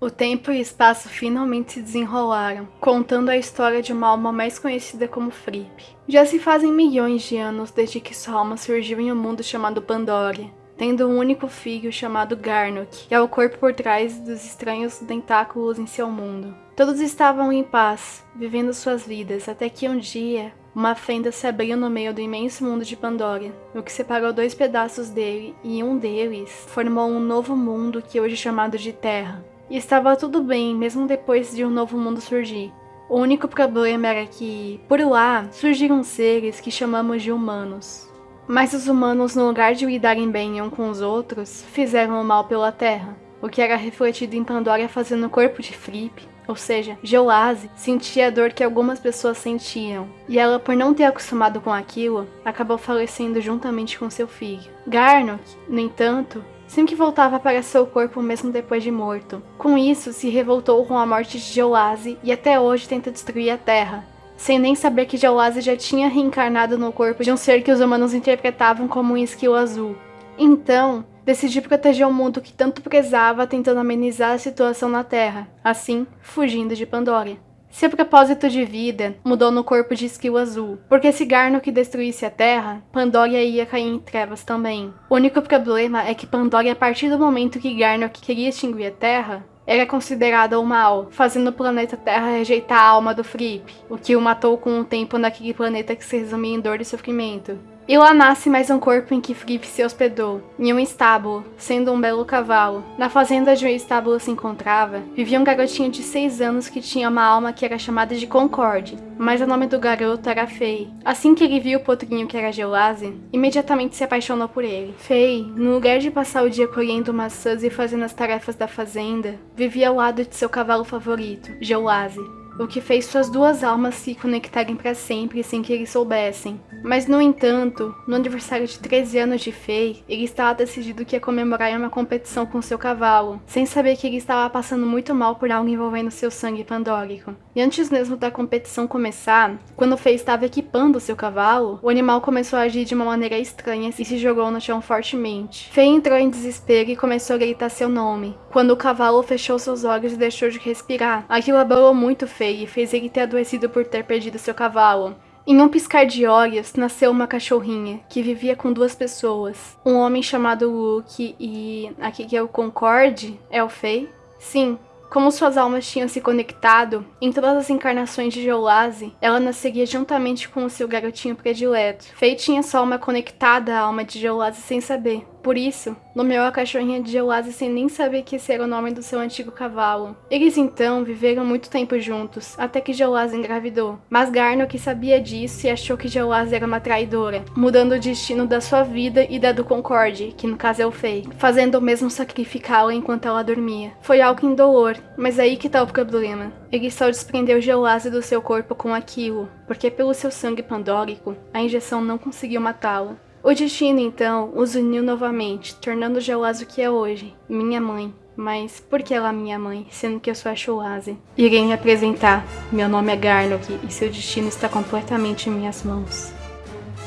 O tempo e o espaço finalmente se desenrolaram, contando a história de uma alma mais conhecida como Fripp. Já se fazem milhões de anos desde que sua alma surgiu em um mundo chamado Pandoria, tendo um único filho chamado Garnok, que é o corpo por trás dos estranhos tentáculos em seu mundo. Todos estavam em paz, vivendo suas vidas, até que um dia, uma fenda se abriu no meio do imenso mundo de Pandora, o que separou dois pedaços dele, e um deles formou um novo mundo que hoje é chamado de Terra. E estava tudo bem, mesmo depois de um novo mundo surgir. O único problema era que, por lá, surgiram seres que chamamos de humanos. Mas os humanos, no lugar de lidarem bem um com os outros, fizeram o mal pela Terra, o que era refletido em Pandora fazendo o corpo de Fripp, ou seja, Geoase, sentia a dor que algumas pessoas sentiam, e ela, por não ter acostumado com aquilo, acabou falecendo juntamente com seu filho. Garnok, no entanto, sempre voltava para seu corpo mesmo depois de morto. Com isso, se revoltou com a morte de Geolase e até hoje tenta destruir a Terra, sem nem saber que Geolase já tinha reencarnado no corpo de um ser que os humanos interpretavam como um esquilo azul. Então, decidiu proteger o mundo que tanto prezava tentando amenizar a situação na Terra, assim, fugindo de Pandora. Seu propósito de vida mudou no corpo de Esquilo Azul, porque se Garnok destruísse a Terra, Pandora ia cair em trevas também. O único problema é que Pandora, a partir do momento que Garnok queria extinguir a Terra, era considerada o mal, fazendo o planeta Terra rejeitar a alma do Fripp, o que o matou com o tempo naquele planeta que se resumia em dor e sofrimento. E lá nasce mais um corpo em que Fripp se hospedou, em um estábulo, sendo um belo cavalo. Na fazenda de um estábulo se encontrava, vivia um garotinho de 6 anos que tinha uma alma que era chamada de Concorde, mas o nome do garoto era Fei. Assim que ele viu o potrinho que era Geolase, imediatamente se apaixonou por ele. Fei, no lugar de passar o dia colhendo maçãs e fazendo as tarefas da fazenda, vivia ao lado de seu cavalo favorito, Geolase o que fez suas duas almas se conectarem para sempre sem que eles soubessem. Mas, no entanto, no aniversário de 13 anos de Fei, ele estava decidido que ia comemorar em uma competição com seu cavalo, sem saber que ele estava passando muito mal por algo envolvendo seu sangue pandórico. E antes mesmo da competição começar, quando Fei estava equipando seu cavalo, o animal começou a agir de uma maneira estranha e se jogou no chão fortemente. Fei entrou em desespero e começou a gritar seu nome, quando o cavalo fechou seus olhos e deixou de respirar. Aquilo abalou muito Fei e fez ele ter adoecido por ter perdido seu cavalo. Em um piscar de olhos, nasceu uma cachorrinha, que vivia com duas pessoas. Um homem chamado Luke e... aqui que é o Concorde? É o Fei? Sim, como suas almas tinham se conectado, em todas as encarnações de Geolase, ela nasceria juntamente com o seu garotinho predileto. Fei tinha sua alma conectada à alma de Geolase sem saber. Por isso, nomeou a cachorrinha de Geolase sem nem saber que esse era o nome do seu antigo cavalo. Eles então viveram muito tempo juntos, até que Geolase engravidou. Mas Garnok sabia disso e achou que Geolase era uma traidora, mudando o destino da sua vida e da do Concorde, que no caso é o Fei, fazendo o mesmo sacrificá-la enquanto ela dormia. Foi algo indolor, mas aí que tá o problema. Ele só desprendeu Geolase do seu corpo com aquilo, porque pelo seu sangue pandórico, a injeção não conseguiu matá-la. O destino, então, os uniu novamente, tornando Geoase o que é hoje, minha mãe. Mas por que ela é minha mãe, sendo que eu sou a Shoase? Irei me apresentar. Meu nome é Garnok e seu destino está completamente em minhas mãos.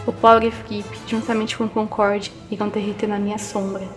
O pobre Flip, juntamente com Concorde, irão derreter na minha sombra.